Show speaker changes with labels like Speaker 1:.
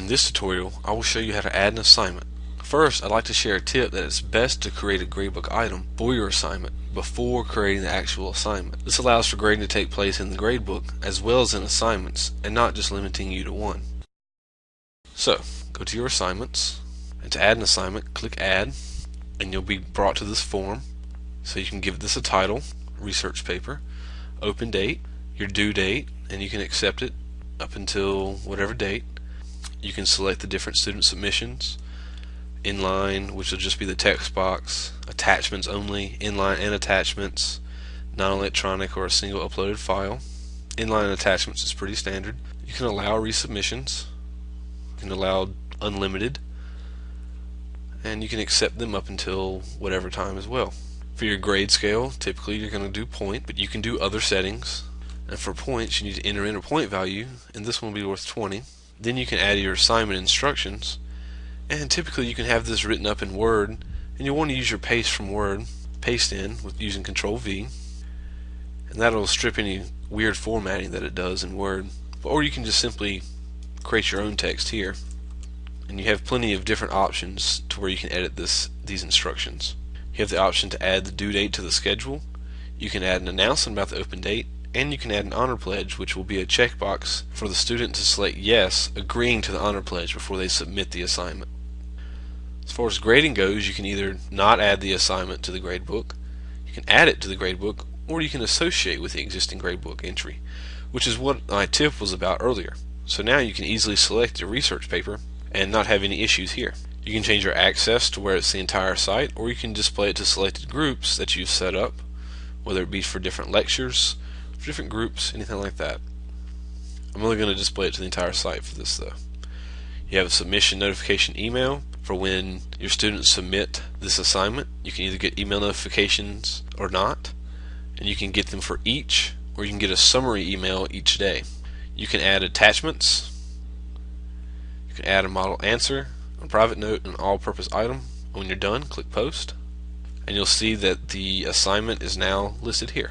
Speaker 1: In this tutorial, I will show you how to add an assignment. First, I'd like to share a tip that it's best to create a gradebook item for your assignment before creating the actual assignment. This allows for grading to take place in the gradebook as well as in assignments and not just limiting you to one. So, go to your assignments and to add an assignment, click add and you'll be brought to this form. So you can give this a title, research paper, open date, your due date, and you can accept it up until whatever date. You can select the different student submissions, inline, which will just be the text box, attachments only, inline and attachments, non-electronic or a single uploaded file. Inline attachments is pretty standard. You can allow resubmissions, you can allow unlimited, and you can accept them up until whatever time as well. For your grade scale, typically you're going to do point, but you can do other settings. And for points, you need to enter in a point value, and this one will be worth 20. Then you can add your assignment instructions, and typically you can have this written up in Word, and you'll want to use your paste from Word, paste in with using Control V, and that'll strip any weird formatting that it does in Word. Or you can just simply create your own text here, and you have plenty of different options to where you can edit this these instructions. You have the option to add the due date to the schedule. You can add an announcement about the open date, and you can add an honor pledge, which will be a checkbox for the student to select yes, agreeing to the honor pledge before they submit the assignment. As far as grading goes, you can either not add the assignment to the gradebook, you can add it to the gradebook, or you can associate with the existing gradebook entry, which is what my tip was about earlier. So now you can easily select your research paper and not have any issues here. You can change your access to where it's the entire site, or you can display it to selected groups that you've set up, whether it be for different lectures, for different groups, anything like that. I'm only going to display it to the entire site for this though. You have a submission notification email for when your students submit this assignment. You can either get email notifications or not, and you can get them for each, or you can get a summary email each day. You can add attachments. You can add a model answer, a private note, an all-purpose item. When you're done, click post, and you'll see that the assignment is now listed here.